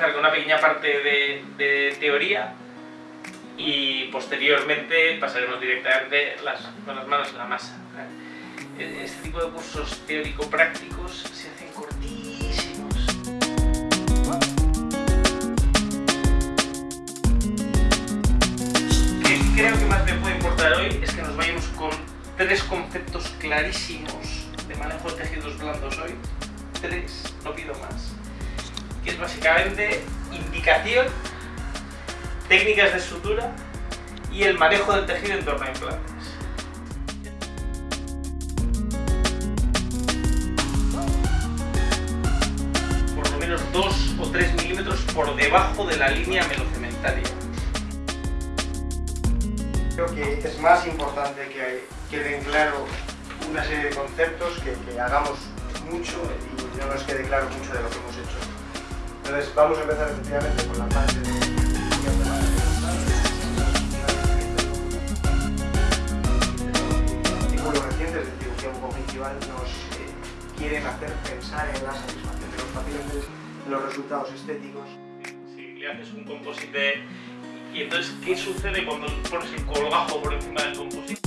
comenzar con una pequeña parte de, de teoría y posteriormente pasaremos directamente las, con las manos en la masa. Este tipo de cursos teórico-prácticos se hacen cortísimos. Creo que más me puede importar hoy es que nos vayamos con tres conceptos clarísimos de manejo de tejidos blandos hoy. Tres, no pido más. Que es básicamente indicación técnicas de sutura y el manejo del tejido en torno a implantes. Por lo menos 2 o 3 milímetros por debajo de la línea melocementaria. Creo que es más importante que queden claro una serie de conceptos que, que hagamos mucho y no nos quede claro mucho de lo que hemos hecho. Entonces vamos a empezar efectivamente con la parte de... Artículos recientes de cirugía bucogingival nos eh, quieren hacer pensar en la satisfacción de los pacientes, en los resultados estéticos. Si le haces un composite y entonces, ¿qué sucede cuando pones el colgajo por encima del composite?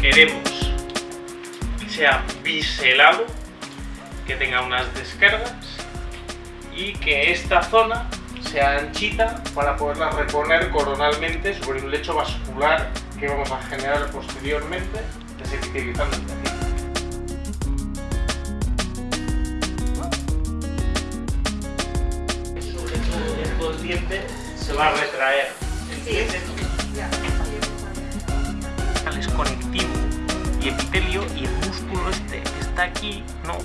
Queremos que sea biselado, que tenga unas descargas y que esta zona sea anchita para poderla reponer coronalmente sobre un lecho vascular que vamos a generar posteriormente desepitelizando el tejido. el diente se va a retraer. El diente es conectivo y epitelio y el músculo este está aquí no